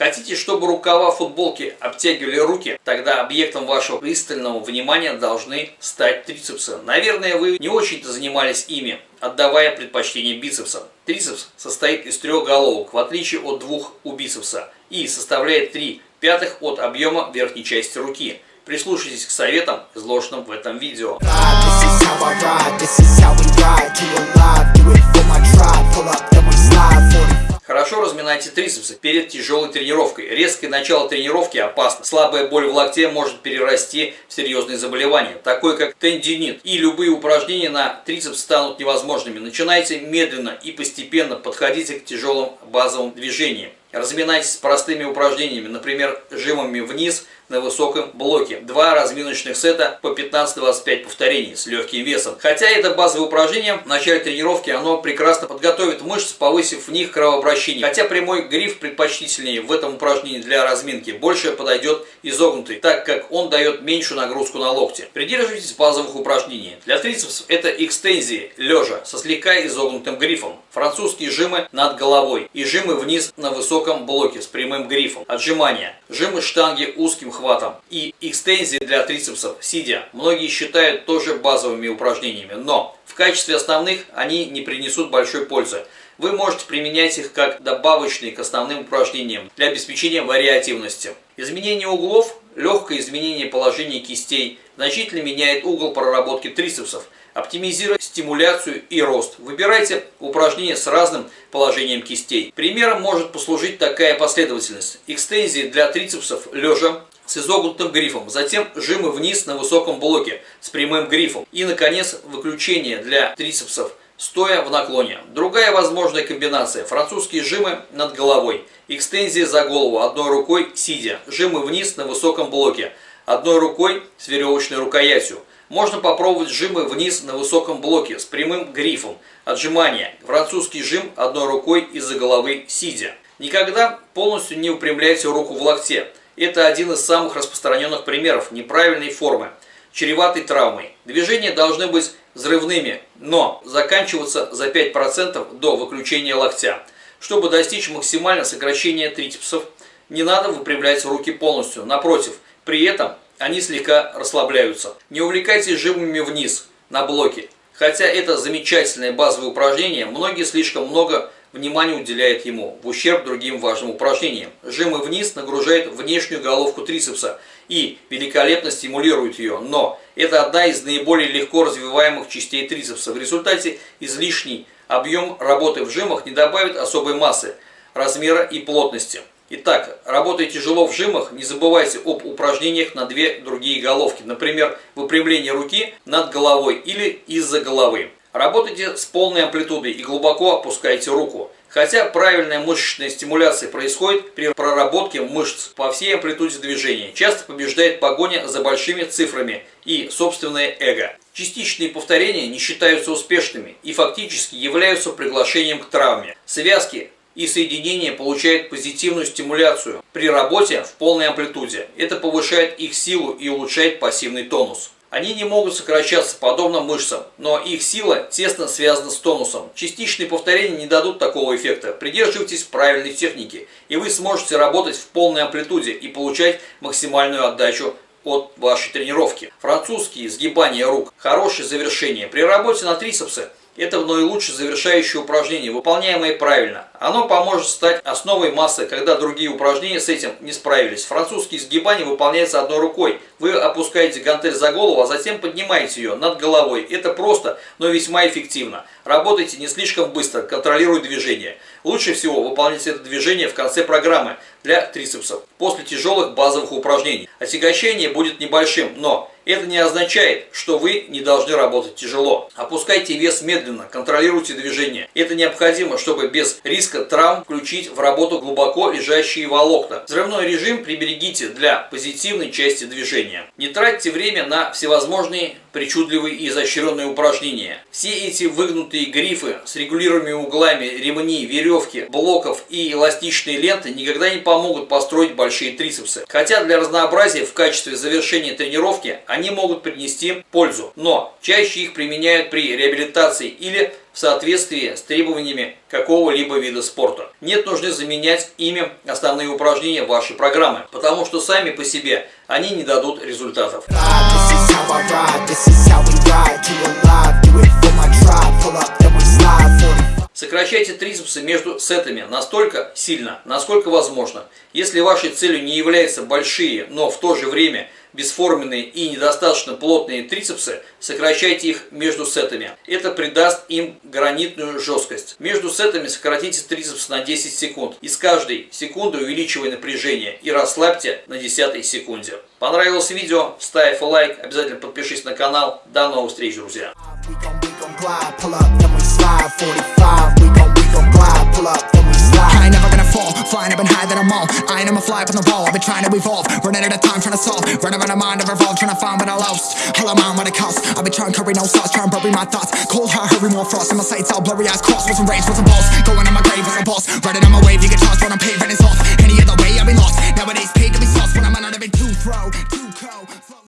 Хотите, чтобы рукава футболки обтягивали руки? Тогда объектом вашего пристального внимания должны стать трицепсы. Наверное, вы не очень-то занимались ими, отдавая предпочтение бицепсам. Трицепс состоит из трех головок, в отличие от двух у бицепса, и составляет 3 пятых от объема верхней части руки. Прислушайтесь к советам, изложенным в этом видео. Разминайте трицепсы перед тяжелой тренировкой. Резкое начало тренировки опасно. Слабая боль в локте может перерасти в серьезные заболевания, такое как тендинит. И любые упражнения на трицепс станут невозможными. Начинайте медленно и постепенно подходите к тяжелым базовым движениям. Разминайтесь простыми упражнениями, например, жимами вниз – на высоком блоке. Два разминочных сета по 15-25 повторений с легким весом. Хотя это базовое упражнение, в начале тренировки оно прекрасно подготовит мышцы, повысив в них кровообращение. Хотя прямой гриф предпочтительнее в этом упражнении для разминки. Больше подойдет изогнутый, так как он дает меньшую нагрузку на локти. Придерживайтесь базовых упражнений. Для трицепсов это экстензии лежа со слегка изогнутым грифом. Французские жимы над головой и жимы вниз на высоком блоке с прямым грифом. Отжимания. Жимы штанги узким хватом и экстензии для трицепсов сидя. Многие считают тоже базовыми упражнениями, но в качестве основных они не принесут большой пользы. Вы можете применять их как добавочные к основным упражнениям для обеспечения вариативности. Изменение углов, легкое изменение положения кистей значительно меняет угол проработки трицепсов – Оптимизируйте стимуляцию и рост. Выбирайте упражнения с разным положением кистей. Примером может послужить такая последовательность. Экстензии для трицепсов лежа с изогнутым грифом, затем жимы вниз на высоком блоке с прямым грифом и, наконец, выключение для трицепсов стоя в наклоне. Другая возможная комбинация – французские жимы над головой, экстензии за голову одной рукой сидя, жимы вниз на высоком блоке, одной рукой с веревочной рукоятью – можно попробовать жимы вниз на высоком блоке с прямым грифом. Отжимания. Французский жим одной рукой из-за головы сидя. Никогда полностью не упрямляйте руку в локте. Это один из самых распространенных примеров неправильной формы, чреватой травмой. Движения должны быть взрывными, но заканчиваться за 5% до выключения локтя. Чтобы достичь максимального сокращения трицепсов, не надо выпрямлять руки полностью. Напротив, при этом они слегка расслабляются. Не увлекайтесь жимами вниз, на блоке. Хотя это замечательное базовое упражнение, многие слишком много внимания уделяют ему, в ущерб другим важным упражнениям. Жимы вниз нагружают внешнюю головку трицепса и великолепно стимулируют ее, но это одна из наиболее легко развиваемых частей трицепса. В результате излишний объем работы в жимах не добавит особой массы, размера и плотности. Итак, работая тяжело в жимах, не забывайте об упражнениях на две другие головки. Например, выпрямление руки над головой или из-за головы. Работайте с полной амплитудой и глубоко опускайте руку. Хотя правильная мышечная стимуляция происходит при проработке мышц по всей амплитуде движения, часто побеждает погоня за большими цифрами и собственное эго. Частичные повторения не считаются успешными и фактически являются приглашением к травме. Связки и соединение получает позитивную стимуляцию при работе в полной амплитуде. Это повышает их силу и улучшает пассивный тонус. Они не могут сокращаться подобно мышцам, но их сила тесно связана с тонусом. Частичные повторения не дадут такого эффекта. Придерживайтесь правильной техники, и вы сможете работать в полной амплитуде и получать максимальную отдачу от вашей тренировки. Французские сгибания рук – хорошее завершение. При работе на трицепсы это наилучшее завершающее упражнение, выполняемое правильно. Оно поможет стать основой массы, когда другие упражнения с этим не справились. Французский сгибание выполняется одной рукой. Вы опускаете гантель за голову, а затем поднимаете ее над головой. Это просто, но весьма эффективно. Работайте не слишком быстро, контролируя движение. Лучше всего выполнять это движение в конце программы для трицепсов, после тяжелых базовых упражнений. Отягощение будет небольшим, но это не означает, что вы не должны работать тяжело. Опускайте вес медленно, контролируйте движение. Это необходимо, чтобы без риска травм включить в работу глубоко лежащие волокна. Взрывной режим приберегите для позитивной части движения. Не тратьте время на всевозможные причудливые и изощренные упражнения. Все эти выгнутые грифы с регулируемыми углами, ремни, веревки, блоков и эластичные ленты никогда не помогут построить большие трицепсы. Хотя для разнообразия в качестве завершения тренировки они могут принести пользу, но чаще их применяют при реабилитации или в соответствии с требованиями какого-либо вида спорта. Нет нужды заменять ими основные упражнения вашей программы, потому что сами по себе они не дадут результатов. Сокращайте трицепсы между сетами настолько сильно, насколько возможно. Если вашей целью не являются большие, но в то же время бесформенные и недостаточно плотные трицепсы, сокращайте их между сетами. Это придаст им гранитную жесткость. Между сетами сократите трицепс на 10 секунд. И с каждой секунды увеличивая напряжение и расслабьте на 10 секунде. Понравилось видео? Ставь лайк, обязательно подпишись на канал. До новых встреч, друзья! That I'm all. I ain't I'ma fly up on the wall, I've been trying to evolve. Running out of time, trying to solve. Running around the mind, I've revolved, trying to find what I lost. All I'm on what it costs, I've been trying to curry no sauce Trying to bury my thoughts, cold heart, hurry more frost. And my sights all blurry eyes crossed, wasn't rage, wasn't balls Going on my grave as a boss, riding on my wave You get tossed. When I'm paving it's off, any other way I've been lost. Nowadays paid to be sauce when I'm on a big two throw